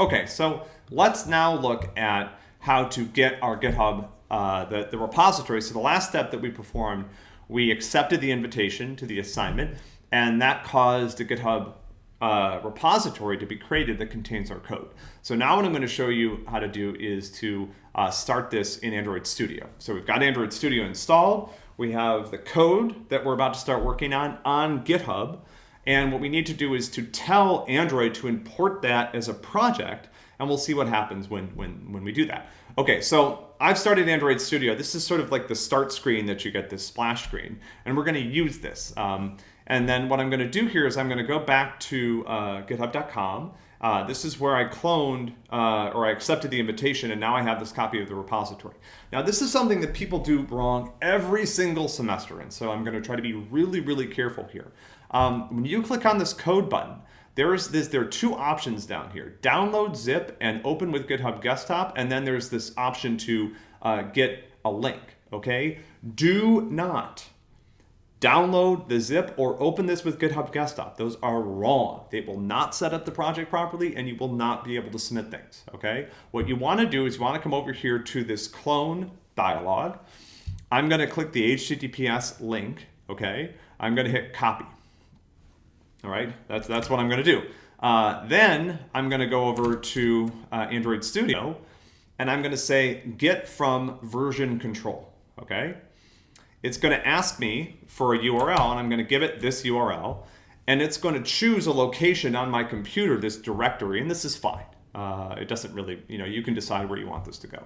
Okay, so let's now look at how to get our GitHub, uh, the, the repository. So the last step that we performed, we accepted the invitation to the assignment, and that caused a GitHub uh, repository to be created that contains our code. So now what I'm going to show you how to do is to uh, start this in Android Studio. So we've got Android Studio installed. We have the code that we're about to start working on on GitHub. And what we need to do is to tell Android to import that as a project, and we'll see what happens when, when, when we do that. Okay, so I've started Android Studio. This is sort of like the start screen that you get, this splash screen, and we're gonna use this. Um, and then what I'm going to do here is I'm going to go back to uh, github.com. Uh, this is where I cloned uh, or I accepted the invitation and now I have this copy of the repository. Now this is something that people do wrong every single semester and so I'm going to try to be really, really careful here. Um, when you click on this code button, there's this, there are two options down here, download zip and open with GitHub Desktop and then there's this option to uh, get a link, okay? Do not download the zip or open this with GitHub Desktop. Those are wrong. They will not set up the project properly and you will not be able to submit things, okay? What you wanna do is you wanna come over here to this clone dialog. I'm gonna click the HTTPS link, okay? I'm gonna hit copy. All right, that's, that's what I'm gonna do. Uh, then I'm gonna go over to uh, Android Studio and I'm gonna say get from version control, okay? It's going to ask me for a URL, and I'm going to give it this URL, and it's going to choose a location on my computer, this directory, and this is fine. Uh, it doesn't really, you know, you can decide where you want this to go.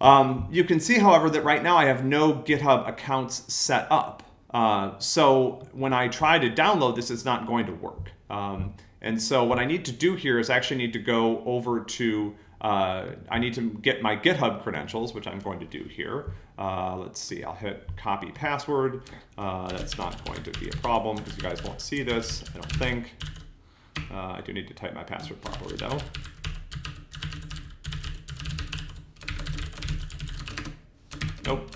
Um, you can see, however, that right now I have no GitHub accounts set up. Uh, so when I try to download this, it's not going to work. Um, and so what I need to do here is actually need to go over to uh, I need to get my GitHub credentials, which I'm going to do here. Uh, let's see, I'll hit copy password. Uh, that's not going to be a problem because you guys won't see this, I don't think. Uh, I do need to type my password properly though. Nope.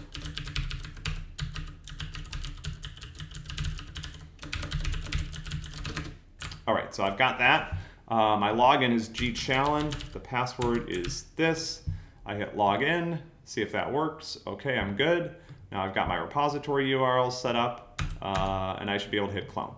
All right, so I've got that. Uh, my login is gchallen. The password is this. I hit login, see if that works. Okay, I'm good. Now I've got my repository URL set up, uh, and I should be able to hit clone.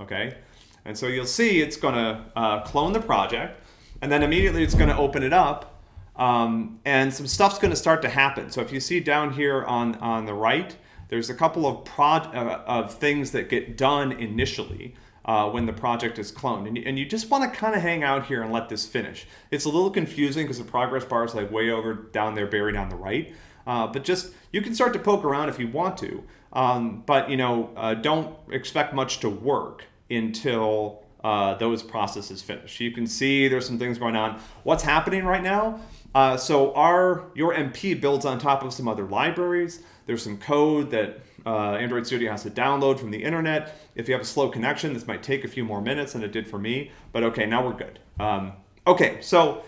Okay, and so you'll see it's going to uh, clone the project, and then immediately it's going to open it up, um, and some stuff's going to start to happen. So if you see down here on, on the right, there's a couple of, prod, uh, of things that get done initially uh, when the project is cloned. And you, and you just want to kind of hang out here and let this finish. It's a little confusing because the progress bar is like way over down there buried on the right. Uh, but just, you can start to poke around if you want to. Um, but, you know, uh, don't expect much to work until uh, those processes finish. You can see there's some things going on. What's happening right now? Uh, so our your MP builds on top of some other libraries. There's some code that uh, Android Studio has to download from the internet. If you have a slow connection, this might take a few more minutes than it did for me, but okay, now we're good. Um, okay, so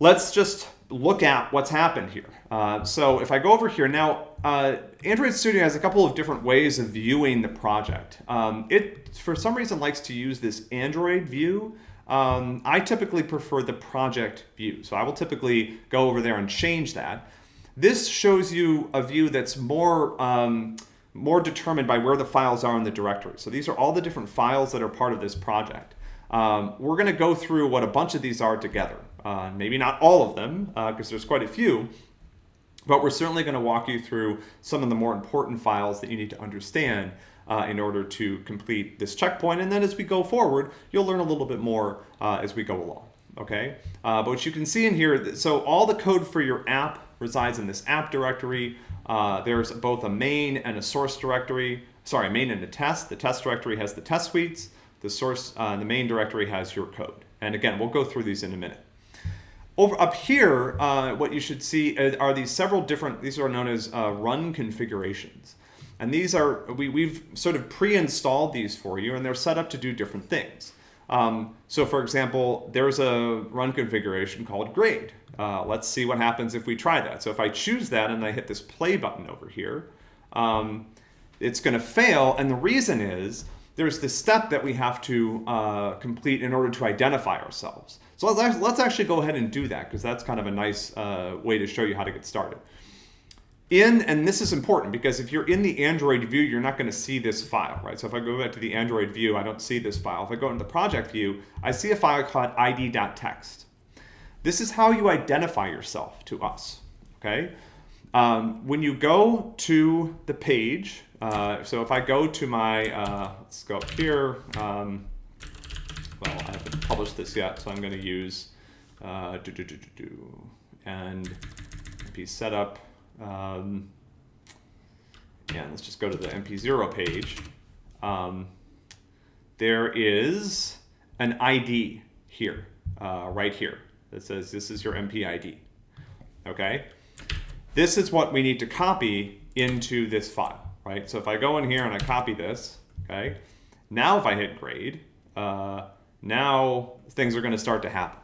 let's just look at what's happened here. Uh, so if I go over here now, uh, Android Studio has a couple of different ways of viewing the project. Um, it, for some reason, likes to use this Android view. Um, I typically prefer the project view. So I will typically go over there and change that. This shows you a view that's more, um, more determined by where the files are in the directory. So these are all the different files that are part of this project. Um, we're going to go through what a bunch of these are together. Uh, maybe not all of them, because uh, there's quite a few, but we're certainly going to walk you through some of the more important files that you need to understand uh, in order to complete this checkpoint. And then as we go forward, you'll learn a little bit more uh, as we go along. Okay, uh, but what you can see in here, so all the code for your app resides in this app directory. Uh, there's both a main and a source directory. Sorry, main and a test. The test directory has the test suites. The source, the main directory has your code. And again, we'll go through these in a minute. Over up here, uh, what you should see are these several different, these are known as uh, run configurations. And these are, we, we've sort of pre-installed these for you and they're set up to do different things. Um, so for example, there's a run configuration called grade. Uh, let's see what happens if we try that. So if I choose that and I hit this play button over here, um, it's going to fail. And the reason is there's this step that we have to uh, complete in order to identify ourselves. So let's, actually go ahead and do that because that's kind of a nice uh, way to show you how to get started. In, and this is important because if you're in the Android view, you're not going to see this file, right? So if I go back to the Android view, I don't see this file. If I go into the project view, I see a file called id.txt. This is how you identify yourself to us, okay? Um, when you go to the page, uh, so if I go to my, uh, let's go up here, um, well, I haven't published this yet, so I'm going to use uh, do, do, do, do, do, and MP setup. Um, and let's just go to the MP0 page. Um, there is an ID here, uh, right here, that says this is your MP ID. Okay? This is what we need to copy into this file, right? So if I go in here and I copy this, okay, now if I hit grade, uh, now things are going to start to happen.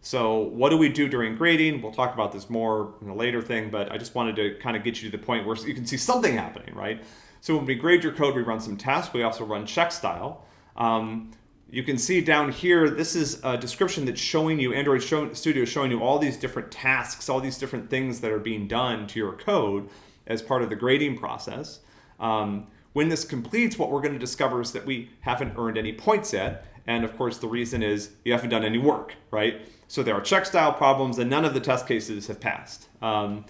So what do we do during grading? We'll talk about this more in a later thing, but I just wanted to kind of get you to the point where you can see something happening, right? So when we grade your code, we run some tests. We also run check style. Um, you can see down here, this is a description that's showing you, Android show, Studio is showing you all these different tasks, all these different things that are being done to your code as part of the grading process. Um, when this completes, what we're going to discover is that we haven't earned any points yet. And of course, the reason is you haven't done any work, right? So there are check style problems and none of the test cases have passed. Um,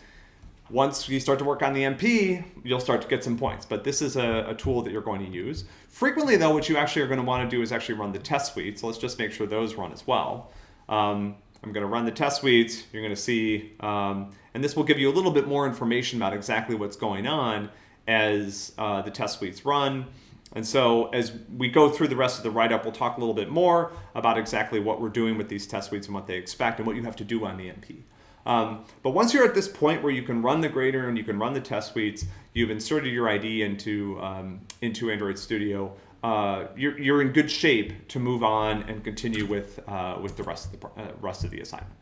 once you start to work on the MP, you'll start to get some points. But this is a, a, tool that you're going to use. Frequently, though, what you actually are going to want to do is actually run the test suite. So let's just make sure those run as well. Um, I'm going to run the test suites. You're going to see, um, and this will give you a little bit more information about exactly what's going on as uh, the test suites run. And so as we go through the rest of the write-up, we'll talk a little bit more about exactly what we're doing with these test suites and what they expect and what you have to do on the MP. Um, but once you're at this point where you can run the grader and you can run the test suites, you've inserted your ID into, um, into Android Studio, uh, you're, you're in good shape to move on and continue with, uh, with the rest of the, uh, rest of the assignment.